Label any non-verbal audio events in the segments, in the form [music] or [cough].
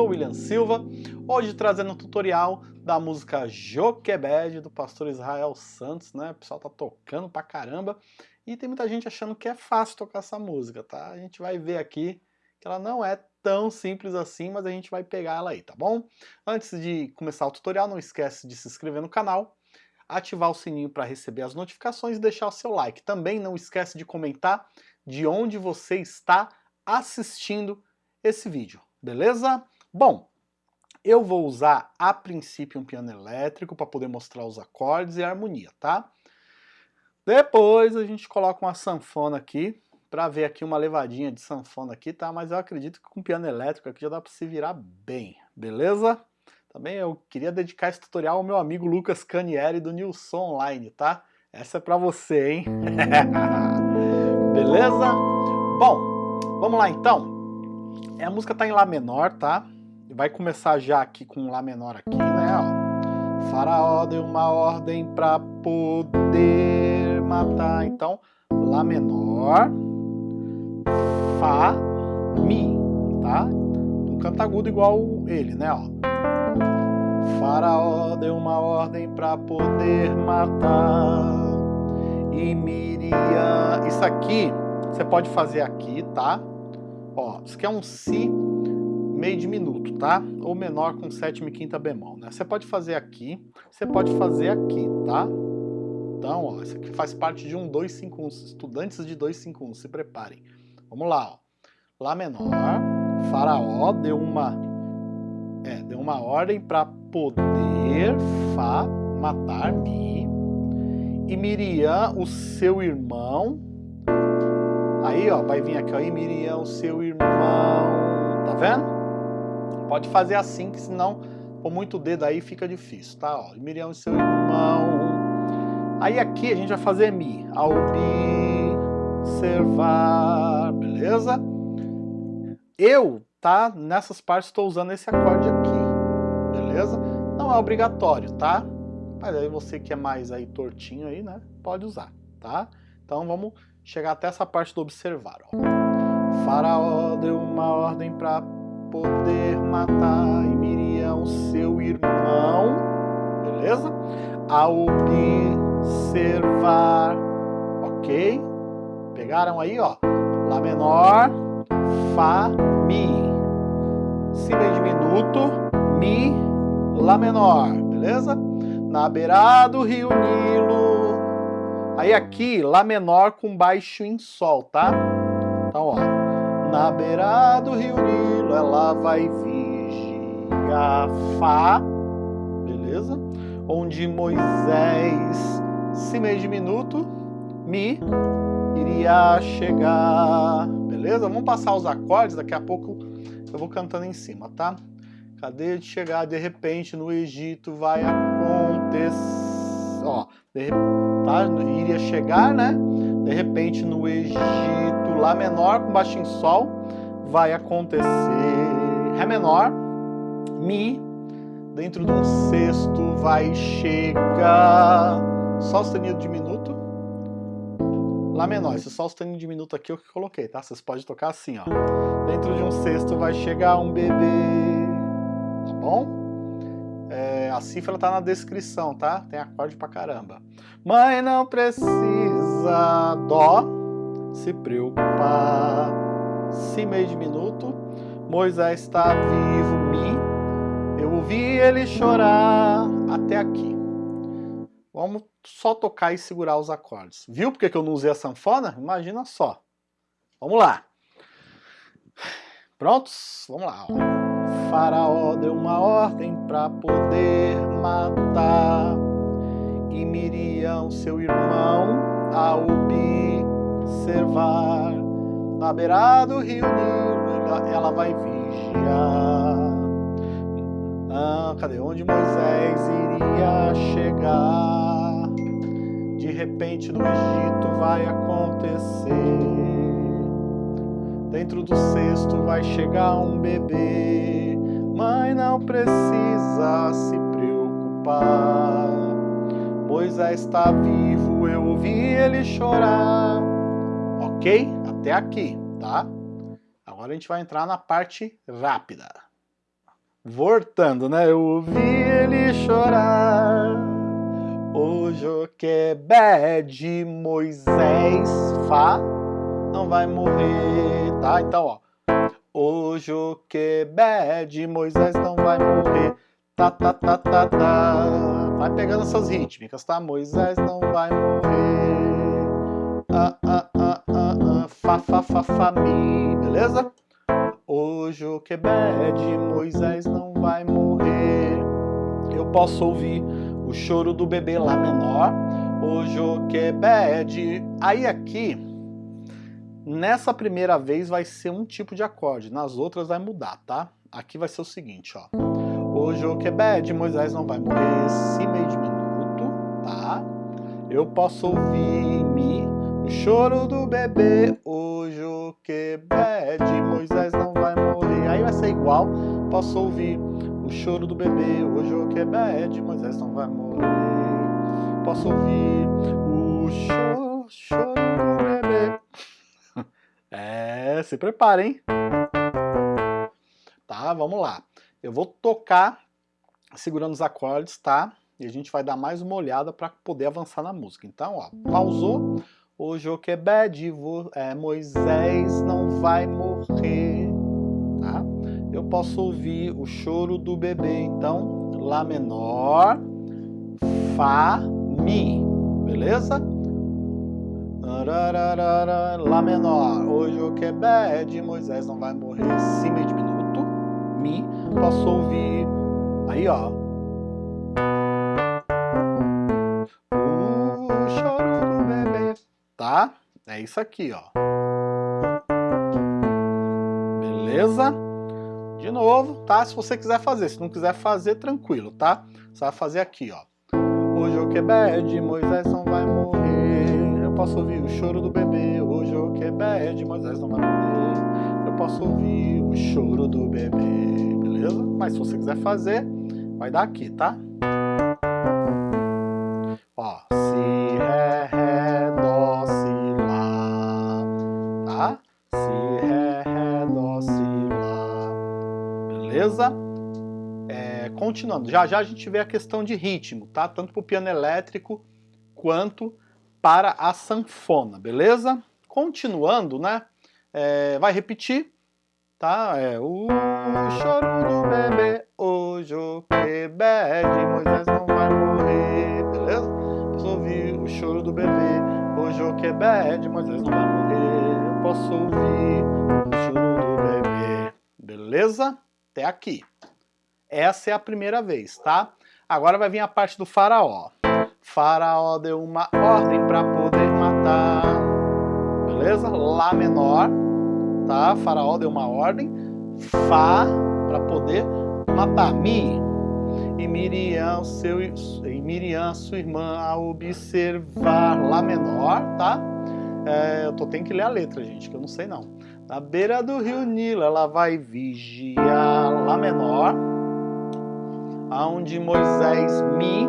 Sou William Silva, hoje trazendo um tutorial da música Joquebed do pastor Israel Santos, né? O pessoal tá tocando pra caramba e tem muita gente achando que é fácil tocar essa música, tá? A gente vai ver aqui que ela não é tão simples assim, mas a gente vai pegar ela aí, tá bom? Antes de começar o tutorial, não esquece de se inscrever no canal, ativar o sininho para receber as notificações e deixar o seu like. Também não esquece de comentar de onde você está assistindo esse vídeo, beleza? Bom, eu vou usar a princípio um piano elétrico para poder mostrar os acordes e a harmonia, tá? Depois a gente coloca uma sanfona aqui, para ver aqui uma levadinha de sanfona aqui, tá? Mas eu acredito que com piano elétrico aqui já dá para se virar bem, beleza? Também eu queria dedicar esse tutorial ao meu amigo Lucas Canieri do Nilson Online, tá? Essa é para você, hein? [laughs] beleza? Bom, vamos lá então. É, a música tá em Lá menor, tá? Vai começar já aqui com Lá menor aqui, né? Ó. Faraó deu uma ordem para poder matar. Então, Lá menor, Fá, Mi, tá? Um canto agudo igual ele, né? Ó. Faraó deu uma ordem para poder matar e Miriam. Isso aqui você pode fazer aqui, tá? Ó, isso aqui é um Si meio diminuto, tá? Ou menor com sétima e quinta bemol, né? Você pode fazer aqui, você pode fazer aqui, tá? Então, ó, isso aqui faz parte de um 251, estudantes de 251, se preparem. Vamos lá, ó. Lá menor, Faraó deu uma, é, deu uma ordem para poder Fá matar Mi. E Miriam, o seu irmão, Aí, ó, vai vir aqui, ó, e Miriam, seu irmão, tá vendo? Pode fazer assim, que senão, com muito dedo aí, fica difícil, tá? Ó, e Miriam, seu irmão. Aí aqui a gente vai fazer Mi, observar, beleza? Eu, tá, nessas partes estou usando esse acorde aqui, beleza? Não é obrigatório, tá? Mas aí você que é mais aí tortinho aí, né, pode usar, tá? Então vamos chegar até essa parte do observar. Ó. Faraó deu uma ordem para poder matar e Miriam, seu irmão, beleza? A observar, ok? Pegaram aí, ó, Lá menor, Fá, Mi. Si bem diminuto, Mi, Lá menor, beleza? Na beirada do rio Nilo, Aí aqui, Lá menor com baixo em Sol, tá? Então, ó. Na beira do rio Nilo, ela vai vigiar Fá, beleza? Onde Moisés, si meio diminuto, Mi, iria chegar, beleza? Vamos passar os acordes, daqui a pouco eu vou cantando em cima, tá? Cadê de chegar de repente no Egito vai acontecer, ó, de tá? Iria chegar, né? De repente no Egito, Lá menor com baixo em Sol, vai acontecer Ré menor, Mi, dentro de um sexto vai chegar Sol sustenido diminuto, Lá menor. Esse Sol sustenido diminuto aqui é eu que coloquei, tá? Vocês podem tocar assim, ó. Dentro de um sexto vai chegar um bebê, tá bom? a cifra tá na descrição, tá? Tem acorde pra caramba. Mãe não precisa dó se preocupar. Si meio diminuto. Moisés está vivo, mi. Eu ouvi ele chorar até aqui. Vamos só tocar e segurar os acordes. Viu porque que eu não usei a sanfona? Imagina só. Vamos lá. Prontos? Vamos lá. Ó. Faraó deu uma ordem para poder matar e Miriam, seu irmão, a observar na beira do rio Nilo, ela vai vigiar. Ah, cadê onde Moisés iria chegar? De repente no Egito vai acontecer Dentro do cesto vai chegar um bebê, mãe não precisa se preocupar. Moisés está vivo, eu ouvi ele chorar. Ok? Até aqui, tá? Agora a gente vai entrar na parte rápida. Voltando, né? Eu ouvi ele chorar. O Joquebed Moisés Fá não vai morrer, tá? Então, ó. O Joquebed Moisés não vai morrer. Tá, tá, tá, tá, tá. Vai pegando essas rítmicas, tá? Moisés não vai morrer. Fá, fá, fá, fá, mi. Beleza? O Joquebed Moisés não vai morrer. Eu posso ouvir o choro do bebê lá menor. O Joquebed. Aí aqui, nessa primeira vez vai ser um tipo de acorde. Nas outras vai mudar, tá? Aqui vai ser o seguinte, ó. O Joquebed Moisés não vai morrer. Si meio diminuto, tá? Eu posso ouvir choro do bebê. O Joquebed Moisés não vai morrer. Aí vai ser igual. Posso ouvir o choro do bebê, o que é bad, Moisés não vai morrer. Posso ouvir o choro, choro do bebê. [laughs] É, se prepara, hein? Tá, vamos lá. Eu vou tocar segurando os acordes, tá? E a gente vai dar mais uma olhada para poder avançar na música. Então, ó, pausou. O que é bad, é, Moisés não vai morrer eu posso ouvir o choro do bebê. Então, Lá menor, Fá, Mi, beleza? Lá menor, o que é bad, Moisés não vai morrer, Si meio diminuto, Mi, posso ouvir, aí ó, É isso aqui, ó. Beleza? De novo, tá? Se você quiser fazer, se não quiser fazer, tranquilo, tá? Você vai fazer aqui, ó. Hoje o Quebed, Moisés não vai morrer. Eu posso ouvir o choro do bebê. Hoje o Quebed, Moisés não vai morrer. Eu posso ouvir o choro do bebê, beleza? Mas se você quiser fazer, vai dar aqui, tá? Continuando, já já a gente vê a questão de ritmo, tá? Tanto para o piano elétrico quanto para a sanfona, beleza? Continuando, né? É, vai repetir, tá? É o choro do bebê, hoje o que bebe, Moisés não vai morrer, beleza? Posso ouvir o choro do bebê, hoje o que bebe, Moisés não vai morrer. Eu posso ouvir o choro do bebê, beleza? até aqui. Essa é a primeira vez, tá? Agora vai vir a parte do faraó. Faraó deu uma ordem para poder matar. Beleza? Lá menor, tá? Faraó deu uma ordem. Fá para poder matar. Mi. E Miriam, seu, e Miriam, sua irmã, a observar Lá menor, tá? É, eu tô, tenho que ler a letra, gente, que eu não sei não. Na beira do rio Nilo ela vai vigiar Lá menor, aonde Moisés Mi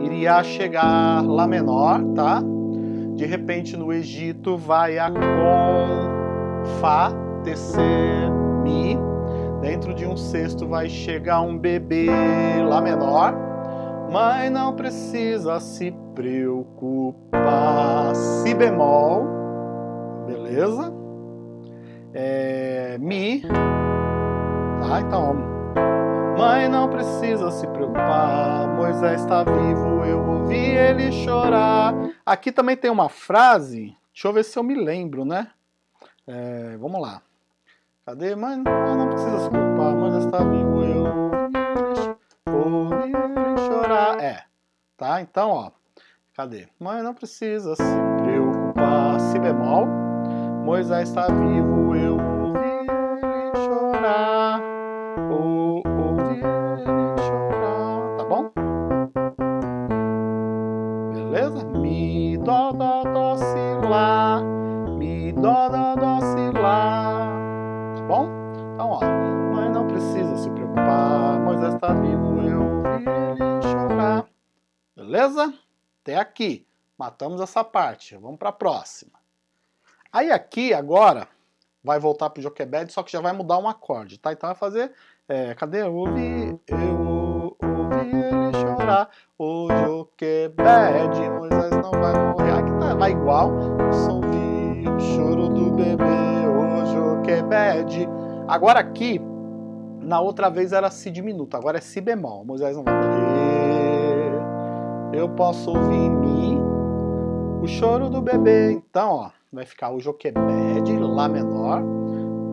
iria chegar Lá menor, tá? De repente no Egito vai a com Fá tecer Mi. Dentro de um cesto vai chegar um bebê Lá menor, mas não precisa se preocupar. Si bemol, beleza? é, Mi, tá? Então, mãe não precisa se preocupar, Moisés está vivo, eu ouvi ele chorar. Aqui também tem uma frase, deixa eu ver se eu me lembro, né? É, vamos lá. Cadê? Mãe não, precisa se preocupar, Moisés está vivo, eu ouvi ele chorar. É, tá? Então, ó, cadê? Mãe não precisa se preocupar, si bemol. Moisés está vivo, eu ouvi ele chorar. Até aqui. Matamos essa parte. Vamos para a próxima. Aí aqui agora vai voltar pro Joquebed, só que já vai mudar um acorde, tá? Então vai fazer, é, cadê? Eu ouvi, eu ouvi ele chorar, o Joquebed, Moisés não vai morrer. Aqui tá, vai igual, eu ouvi o choro do bebê, o Joquebed. Agora aqui, na outra vez era si diminuto, agora é si bemol, Moisés não vai morrer. Eu posso ouvir mi, o choro do bebê. Então, ó, vai ficar o Joquebed, Lá menor.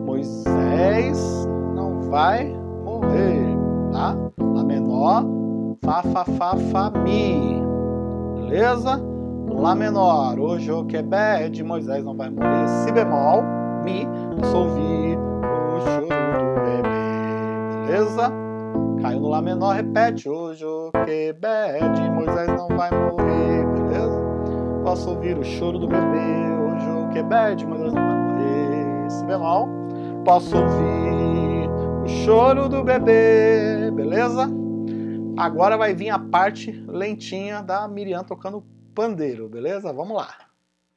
Moisés não vai morrer, tá? Lá menor, Fá, Fá, Fá, Fá, Mi. Beleza? Lá menor, o Joquebed, Moisés não vai morrer. Si bemol, Mi, ouvir o choro do bebê. Beleza? Caiu no Lá menor, repete. O Joquebed, Moisés não vai morrer. Beleza? Posso ouvir o choro do bebê, o Joquebed, Moisés não vai morrer si bemol, posso ouvir o choro do bebê, beleza? Agora vai vir a parte lentinha da Miriam tocando pandeiro, beleza? Vamos lá.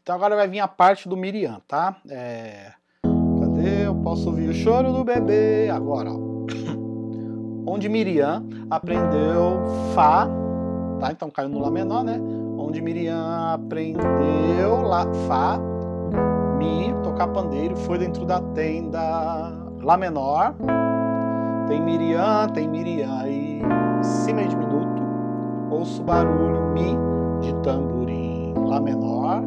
Então agora vai vir a parte do Miriam, tá? É... Cadê? Eu posso ouvir o choro do bebê. Agora, ó. Onde Miriam aprendeu Fá, tá? Então caiu no Lá menor, né? Onde Miriam aprendeu lá, Fá, Mi, tocar pandeiro, foi dentro da tenda Lá menor. Tem Miriam, tem Miriam e Si diminuto. Ouço barulho Mi de tamborim Lá menor.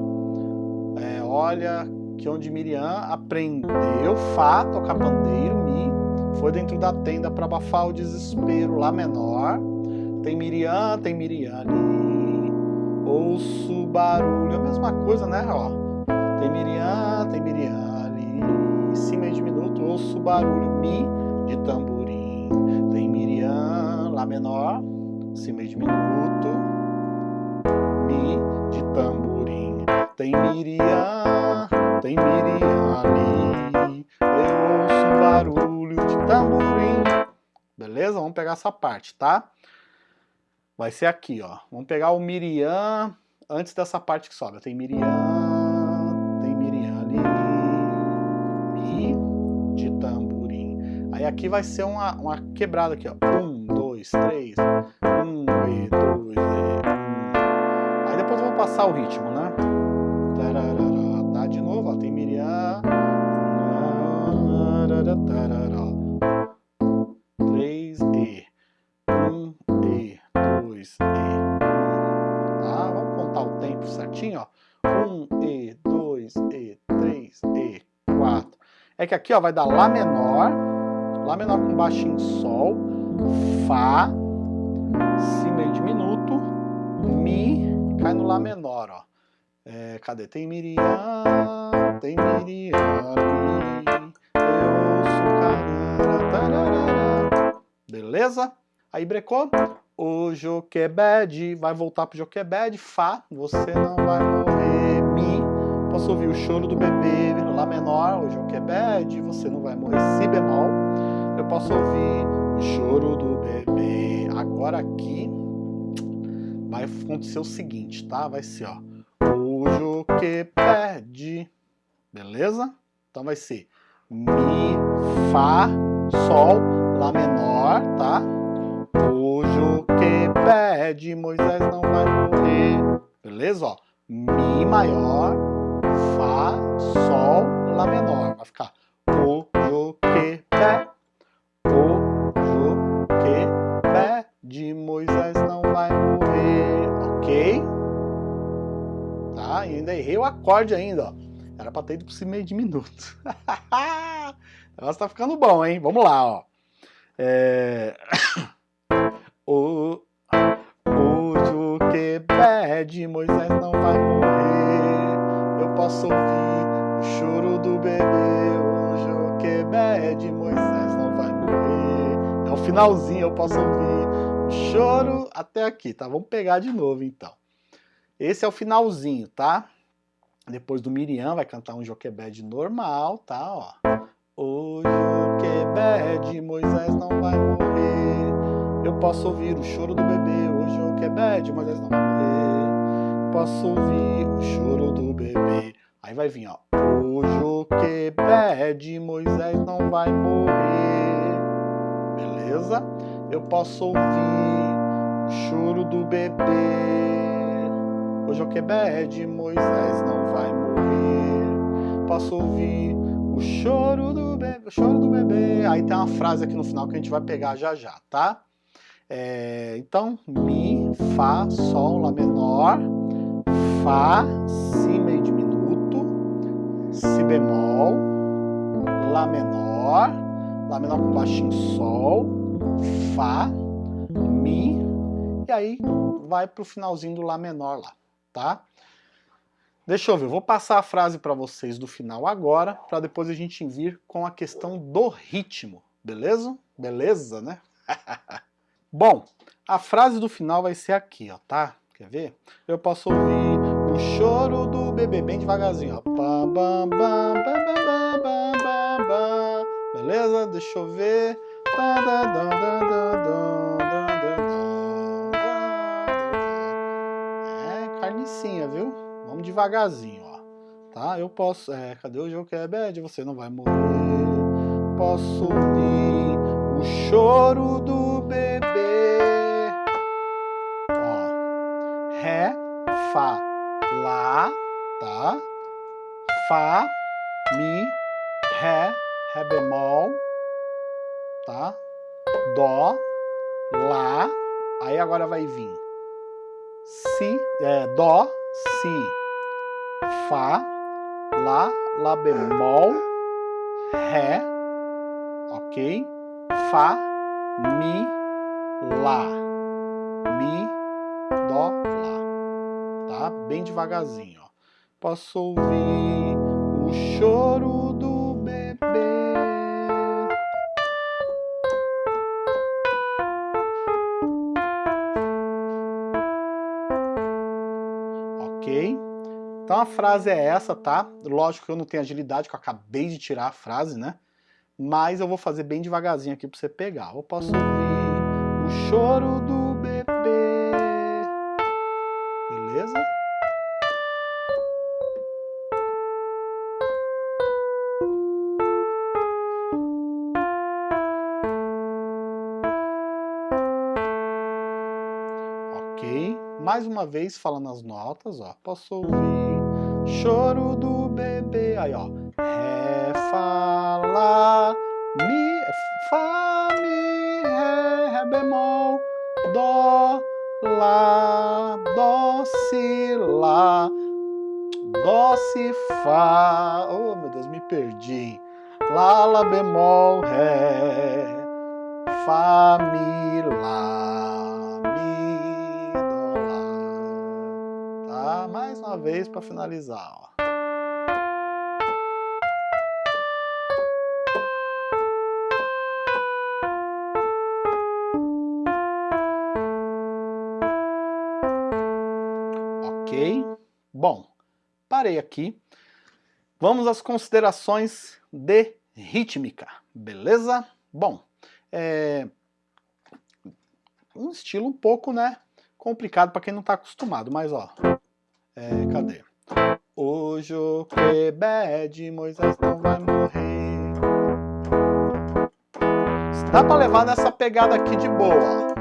É, olha que onde Miriam aprendeu Fá, tocar pandeiro, Mi. Foi dentro da tenda para abafar o desespero Lá menor. Tem Miriam, tem Miriam ali. Ouço barulho, a mesma coisa, né? Ó. Tem Miriam, tem Miriam ali, em cima de minuto ouço barulho Mi de tamborim. Tem Miriam, Lá menor, cima de minuto, Mi de tamborim. Tem Miriam, tem Miriam ali, eu ouço barulho tamborim. Beleza? Vamos pegar essa parte, tá? Vai ser aqui, ó. Vamos pegar o Miriam antes dessa parte que sobe. Tem Miriam. Aí aqui vai ser uma, uma quebrada aqui, ó. Um, dois, três. Um, e, dois, e, um. Aí depois eu vou passar o ritmo, né? 2 e... Tá? Vamos contar o tempo certinho, ó. 1 e 2 e 3 e 4. É que aqui, ó, vai dar Lá menor, Lá menor com baixo em Sol, Fá, Si meio diminuto, Mi, cai no Lá menor, ó. É, cadê? Tem Miriam, tem Miriam, eu sou carara, tararara. Beleza? Aí brecou? O Joquebed vai voltar pro Joquebed, Fá, você não vai morrer, Mi, posso ouvir o choro do bebê, Lá menor, o Joquebed, você não vai morrer, Si bemol, eu posso ouvir o choro do bebê. Agora aqui vai acontecer o seguinte, tá? Vai ser, ó, o que pede, beleza? Então vai ser Mi, Fá, Sol, Lá menor, tá? O que pede, Moisés não vai morrer, beleza? Ó, Mi maior, Fá, Sol, Lá menor, vai ficar o que pede de Moisés não vai morrer, ok? Tá, ainda errei o acorde ainda, ó. Era pra ter ido por meio de minuto. [laughs] o negócio tá ficando bom, hein? Vamos lá, ó. É... [coughs] o... O pede, Moisés não vai morrer. Eu posso ouvir o choro do bebê. O que pede, Moisés não vai morrer. É o finalzinho, eu posso ouvir choro até aqui, tá? Vamos pegar de novo, então. Esse é o finalzinho, tá? Depois do Miriam vai cantar um Joquebed normal, tá? Ó. O Joquebed, Moisés não vai morrer. Eu posso ouvir o choro do bebê. O Joquebed, Moisés não vai morrer. Posso ouvir o choro do bebê. Aí vai vir, ó. O Joquebed Joquebede, Moisés não vai morrer. Beleza? Eu posso ouvir o choro do bebê. O Joquebede, Moisés não vai morrer. Posso ouvir o choro do bebê, o choro do bebê. Aí tem uma frase aqui no final que a gente vai pegar já já, tá? É, então, Mi, Fá, Sol, Lá menor, Fá, Si meio diminuto, Si bemol, Lá menor, Lá menor com baixinho Sol, Fá, Mi, e aí vai pro finalzinho do Lá menor lá, tá? Deixa eu ver, vou passar a frase para vocês do final agora, para depois a gente vir com a questão do ritmo, beleza? Beleza, né? [laughs] Bom, a frase do final vai ser aqui, ó, tá? Quer ver? Eu posso ouvir o choro do bebê bem devagarzinho, ó. Beleza? Deixa eu ver. É carnicinha, viu? Vamos devagarzinho, ó. Tá? Eu posso... É, cadê o jogo que é bad? Você não vai morrer. Posso ouvir o choro do Fá, Lá, tá? Fá, Mi, Ré, Ré bemol, tá? Dó, Lá, aí agora vai vir Si, é, Dó, Si, Fá, Lá, Lá bemol, Ré, ok? Fá, Mi, Lá, Bem devagarzinho, ó. Posso ouvir o choro do bebê. Ok? Então a frase é essa, tá? Lógico que eu não tenho agilidade, que eu acabei de tirar a frase, né? Mas eu vou fazer bem devagarzinho aqui para você pegar. Eu posso ouvir o choro do Mais uma vez falando as notas, ó. Posso ouvir choro do bebê. Aí, ó. Ré, Fá, Lá, Mi, Fá, Mi, Ré, Ré bemol, Dó, Lá, Dó, Si, Lá, Dó, Si, Fá. Oh, meu Deus, me perdi. Lá, Lá bemol, Ré, Fá, Mi, Lá, Mi, Mais uma vez para finalizar, ó. Bom, parei aqui. Vamos às considerações de rítmica, beleza? Bom, é um estilo um pouco, né, complicado para quem não está acostumado, mas ó, é, cadê? O Quebed, Moisés não vai morrer. Dá para levar nessa pegada aqui de boa, ó.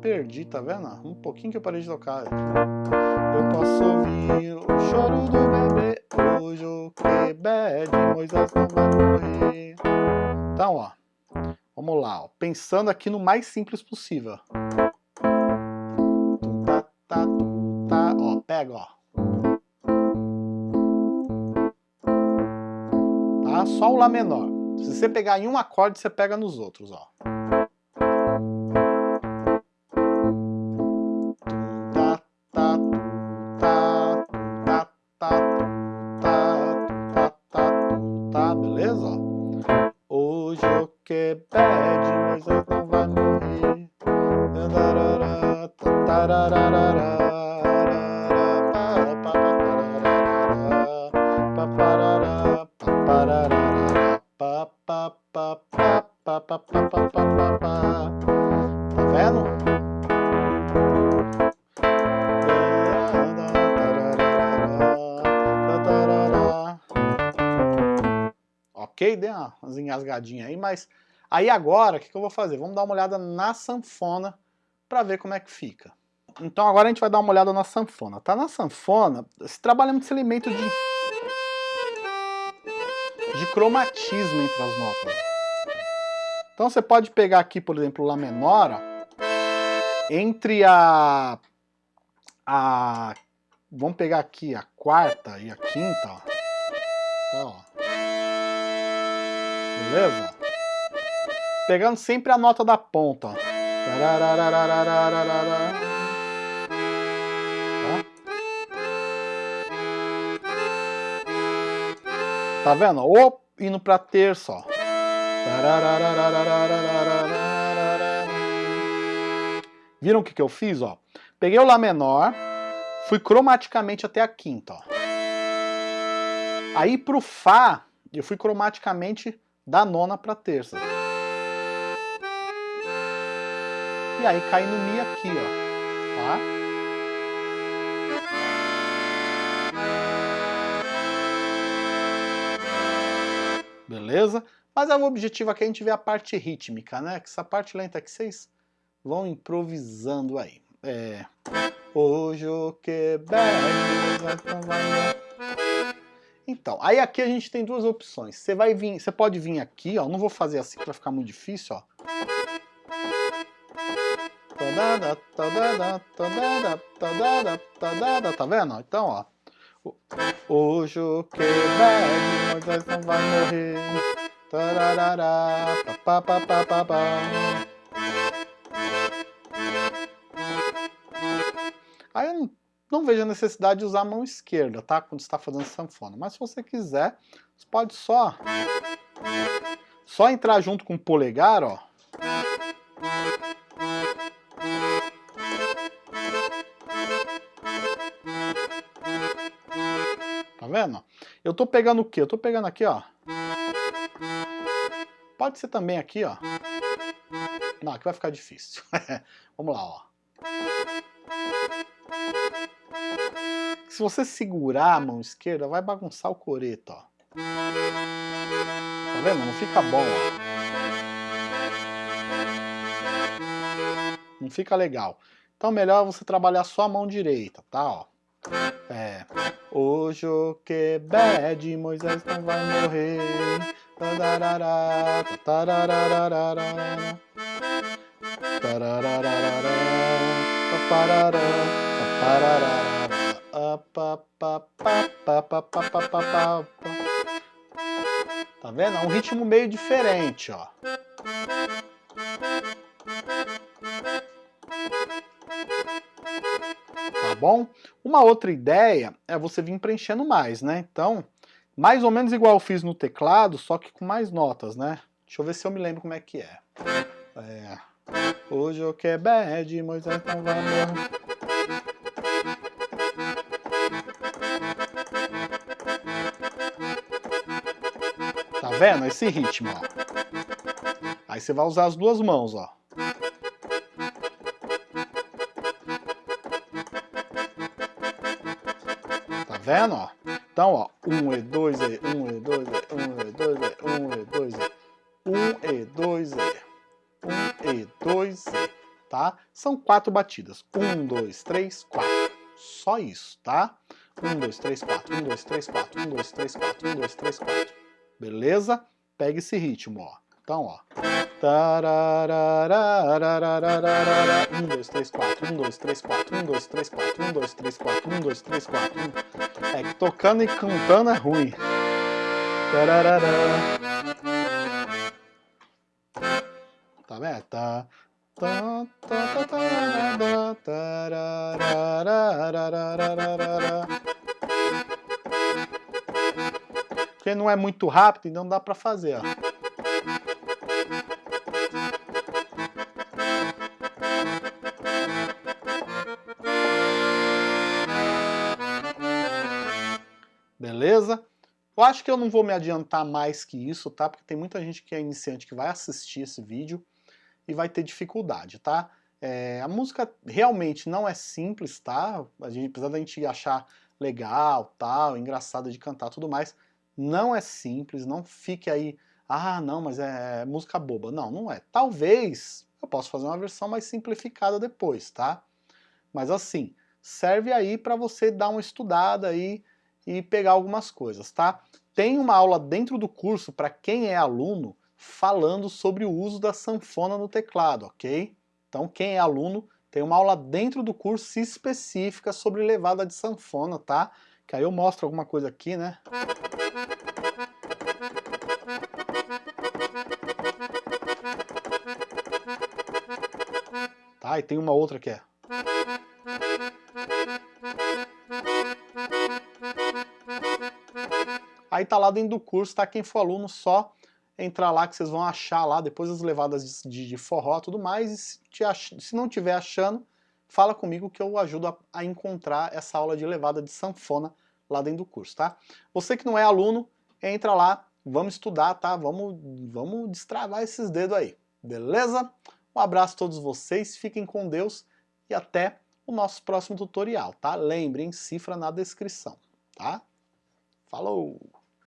perdi, tá vendo? Um pouquinho que eu parei de tocar. Eu posso ouvir o choro do bebê, o que de Moisés não vai morrer. Então, ó, vamos lá, ó, pensando aqui no mais simples possível. Tá, tá, tá, ó, pega, ó. Tá? Só o Lá menor. Se você pegar em um acorde, você pega nos outros, ó. ok? deu umas engasgadinhas aí, mas aí agora o que, que eu vou fazer? Vamos dar uma olhada na sanfona para ver como é que fica. Então agora a gente vai dar uma olhada na sanfona, tá? Na sanfona, se trabalha muito esse elemento de, de cromatismo entre as notas. Então você pode pegar aqui, por exemplo, Lá menor, entre a, a... Vamos pegar aqui a quarta e a quinta, ó. Tá, ó. Beleza? Pegando sempre a nota da ponta, ó. Tá? Vendo? Ou indo pra terça, ó. Viram o que, que eu fiz? Ó? Peguei o Lá menor, fui cromaticamente até a quinta. Ó. Aí pro Fá, eu fui cromaticamente da nona para terça. E aí cai no Mi aqui, ó. Tá? Beleza? Mas é o objetivo aqui a gente ver a parte rítmica, né? Que essa parte lenta aqui vocês vão improvisando aí. É. Hoje o que Então, aí aqui a gente tem duas opções. Você vai vir, você pode vir aqui, ó. Não vou fazer assim para ficar muito difícil, ó. Tá vendo? Então, ó. O que Moisés não vai morrer. Pa. Aí eu não, não vejo a necessidade de usar a mão esquerda, tá? Quando está fazendo sanfona. Mas se você quiser, você pode só só entrar junto com o polegar, ó. Eu tô pegando o quê? Eu tô pegando aqui, ó. Pode ser também aqui, ó. Não, aqui vai ficar difícil. [laughs] Vamos lá, ó. Se você segurar a mão esquerda, vai bagunçar o coreto, ó. Tá vendo? Não fica bom, ó. Não fica legal. Então melhor você trabalhar só a mão direita, tá? Ó. É. O que bad, Moisés não vai morrer. Tararara, tararara, Tá vendo? É um ritmo meio diferente, ó. Bom? Uma outra ideia é você vir preenchendo mais, né? Então, mais ou menos igual eu fiz no teclado, só que com mais notas, né? Deixa eu ver se eu me lembro como é que é. É... Hoje eu que bad, Moisés não vai morrer. Tá vendo? Esse ritmo, ó. Aí você vai usar as duas mãos, ó. Vendo, ó? Então, ó, 1 e 2 e 1 e 2 e 1 e 2 e 1 e 2 e 1 e 2 e 1 e 2 e, tá? São quatro batidas. 1, 2, 3, 4. Só isso, tá? 1, 2, 3, 4. 1, 2, 3, 4. 1, 2, 3, 4. 1, 2, 3, 4. Beleza? Pega esse ritmo, ó. Então, ó. 1, 2, 3, 4, 1, 2, 3, 4, 1, 2, 3, 4, 1, 2, 3, 4, 1, 2, 3, 4. É que tocando e cantando é ruim. Tá vendo? Tá. Porque não é muito rápido, então dá pra fazer, ó. Beleza? Eu acho que eu não vou me adiantar mais que isso, tá? Porque tem muita gente que é iniciante que vai assistir esse vídeo e vai ter dificuldade, tá? É, a música realmente não é simples, tá? A gente, apesar da gente achar legal, tal, engraçado de cantar tudo mais, Não é simples, não fique aí, ah, não, mas é música boba. Não, não é. Talvez eu possa fazer uma versão mais simplificada depois, tá? Mas assim, serve aí para você dar uma estudada aí e pegar algumas coisas, tá? Tem uma aula dentro do curso para quem é aluno falando sobre o uso da sanfona no teclado, ok? Então quem é aluno tem uma aula dentro do curso específica sobre levada de sanfona, tá? Que aí eu mostro alguma coisa aqui, né? Tá, e tem uma outra que é... Aí tá lá dentro do curso, tá? Quem for aluno só entrar lá que vocês vão achar lá, depois as levadas de, de forró e tudo mais, e se, ach, se não tiver achando, fala comigo que eu ajudo a, a, encontrar essa aula de levada de sanfona lá dentro do curso, tá? Você que não é aluno, entra lá, vamos estudar, tá? Vamos, vamos destravar esses dedos aí, beleza? Um abraço a todos vocês, fiquem com Deus e até o nosso próximo tutorial, tá? Lembrem, cifra na descrição, tá? Falou!